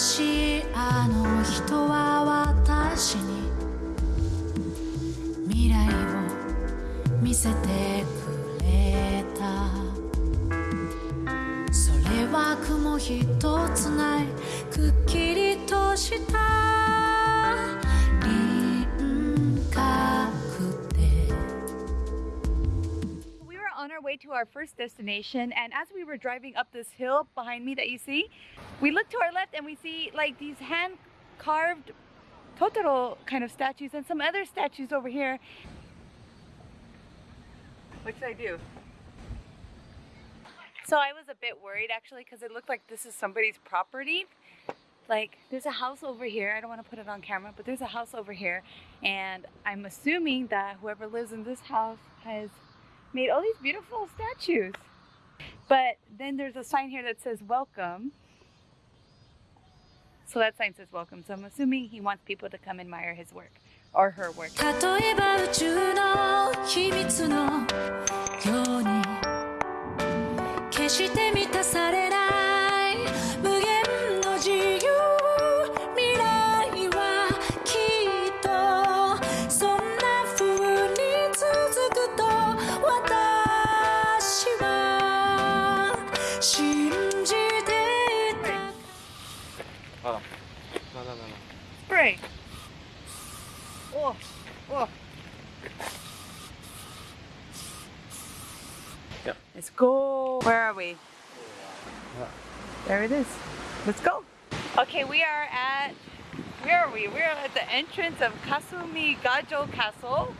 しいあの人は私に未来を見せてくれた。それは雲一つないくっきりとした。Way to our first destination, and as we were driving up this hill behind me that you see, we look to our left and we see like these hand carved Totoro kind of statues and some other statues over here. What should I do? So I was a bit worried actually because it looked like this is somebody's property. Like there's a house over here. I don't want to put it on camera, but there's a house over here. And I'm assuming that whoever lives in this house has made all these beautiful statues. But then there's a sign here that says welcome. So that sign says welcome. So I'm assuming he wants people to come admire his work or her work. Go. Where are we? There it is. Let's go. Okay, we are at, where are we? We're at the entrance of Kasumigajo Castle.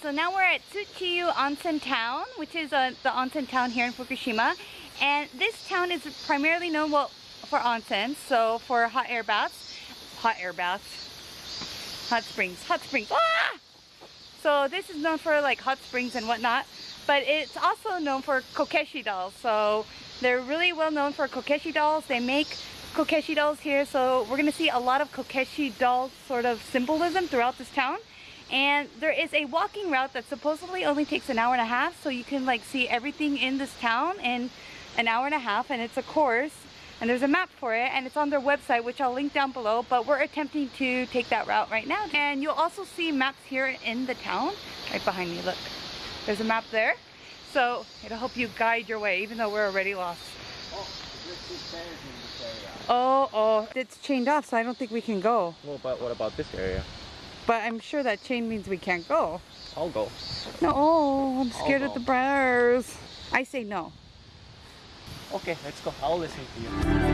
So now we're at Tsuchiyu Onsen Town, which is uh, the onsen town here in Fukushima. And this town is primarily known well, for onsen, so for hot air baths. Hot air baths. Hot springs. Hot springs. Ah! So this is known for like hot springs and whatnot. But it's also known for kokeshi dolls. So they're really well known for kokeshi dolls. They make kokeshi dolls here. So we're going to see a lot of kokeshi doll sort of symbolism throughout this town and there is a walking route that supposedly only takes an hour and a half so you can like see everything in this town in an hour and a half and it's a course and there's a map for it and it's on their website which I'll link down below but we're attempting to take that route right now. And you'll also see maps here in the town right behind me look. There's a map there so it'll help you guide your way even though we're already lost. Oh oh oh, it's chained off so I don't think we can go. Well, but what about this area? But I'm sure that chain means we can't go I'll go. No, I'm scared of the bears. I say no. Okay, let's go. I'll listen to you.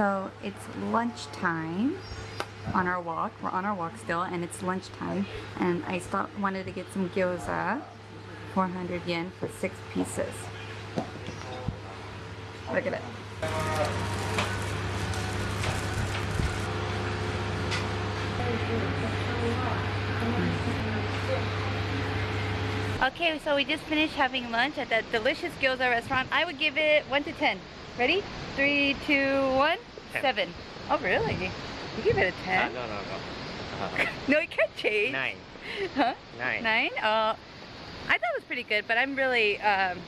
So it's lunchtime on our walk. We're on our walk still, and it's lunchtime. And I stopped, wanted to get some gyoza, 400 yen for six pieces. Look at it. Okay, so we just finished having lunch at that delicious gyoza restaurant. I would give it 1 to 10. Ready? Three, two, one. Ten. 7. Oh, really? You give it a 10? Uh, no, no, no. Uh, No, it can't change. nine. Huh? Nine. Nine? Uh, I thought it was pretty good, but I'm really, um,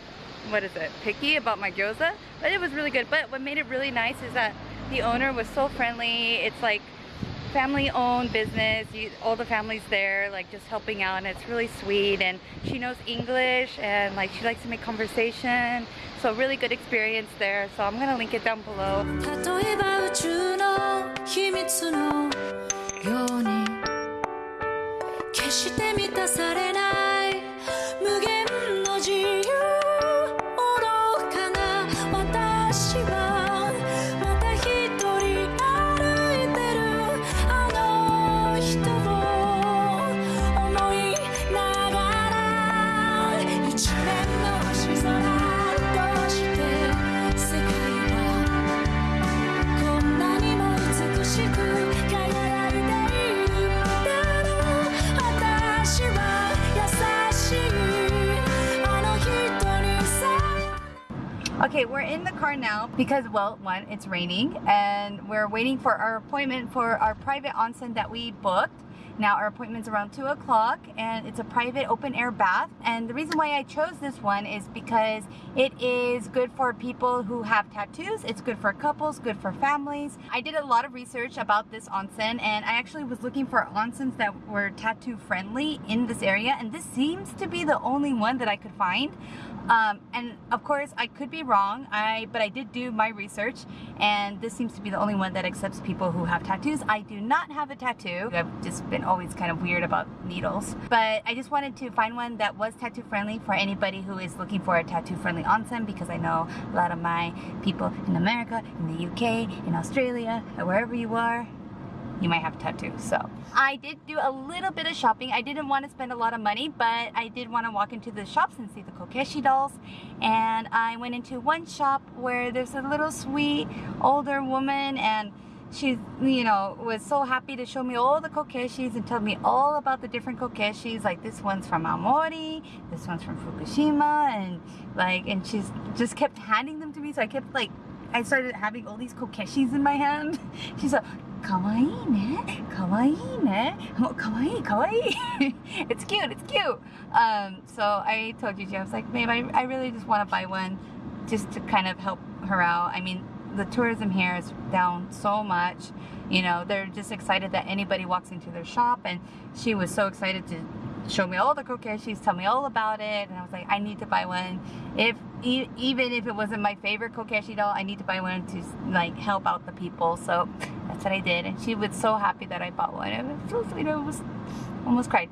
what is it, picky about my gyoza. But it was really good. But what made it really nice is that the owner was so friendly. It's like family-owned business. You, all the families there, like just helping out, and it's really sweet. And she knows English, and like she likes to make conversation. So really good experience there. So I'm gonna link it down below. Okay, we're in the car now because, well, one, it's raining and we're waiting for our appointment for our private onsen that we booked. Now, our appointment's around 2 o'clock and it's a private open air bath. And the reason why I chose this one is because it is good for people who have tattoos, it's good for couples, good for families. I did a lot of research about this onsen and I actually was looking for onsens that were tattoo friendly in this area, and this seems to be the only one that I could find. Um, and of course, I could be wrong. I but I did do my research, and this seems to be the only one that accepts people who have tattoos. I do not have a tattoo. I've just been always kind of weird about needles, but I just wanted to find one that was tattoo friendly for anybody who is looking for a tattoo friendly onsen because I know a lot of my people in America, in the UK, in Australia, wherever you are, you might have tattoos. So I did do a little bit of shopping. I didn't want to spend a lot of money, but I did want to walk into the shops and see the Kokeshi dolls. And I went into one shop where there's a little sweet older woman and she, you know, was so happy to show me all the kokeshis and tell me all about the different kokeshis. Like this one's from Aomori, this one's from Fukushima, and like, and she's just kept handing them to me. So I kept like I started having all these kokeshis in my hand. She's like, kawaii ne, kawaii ne, kawaii, kawaii. it's cute, it's cute. Um, so I told Gigi, I was like, babe, I, I really just want to buy one just to kind of help her out. I mean, the tourism here is down so much. You know, they're just excited that anybody walks into their shop, and she was so excited to show me all the kokeshis, tell me all about it, and I was like, I need to buy one. If e- even if it wasn't my favorite kokeshi doll, I need to buy one to like help out the people. So that's what I did, and she was so happy that I bought one. It was so sweet. I was almost cried.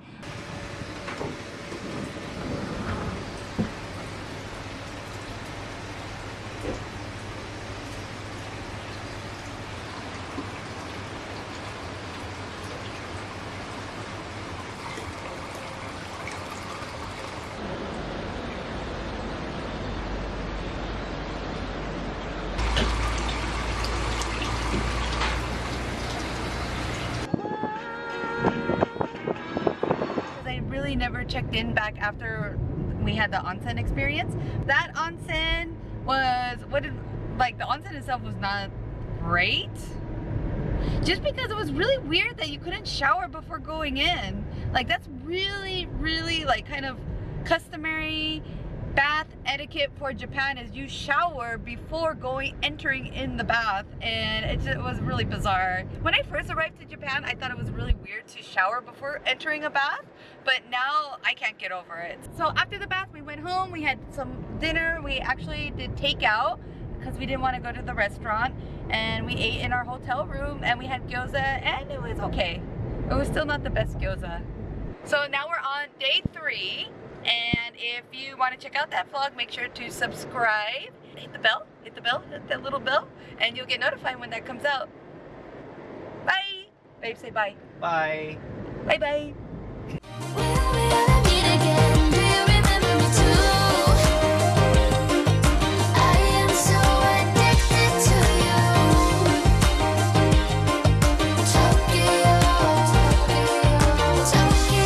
Really never checked in back after we had the onsen experience. That onsen was what did like the onsen itself was not great. Just because it was really weird that you couldn't shower before going in. Like that's really, really like kind of customary bath etiquette for Japan is you shower before going entering in the bath and it just was really bizarre. When I first arrived to Japan I thought it was really weird to shower before entering a bath but now I can't get over it. So after the bath we went home, we had some dinner, we actually did takeout because we didn't want to go to the restaurant and we ate in our hotel room and we had gyoza and it was okay. It was still not the best gyoza. So now we're on day three and if you want to check out that vlog, make sure to subscribe, hit the bell, hit the bell, hit that little bell, and you'll get notified when that comes out. Bye! Babe, say bye. Bye. Bye bye. When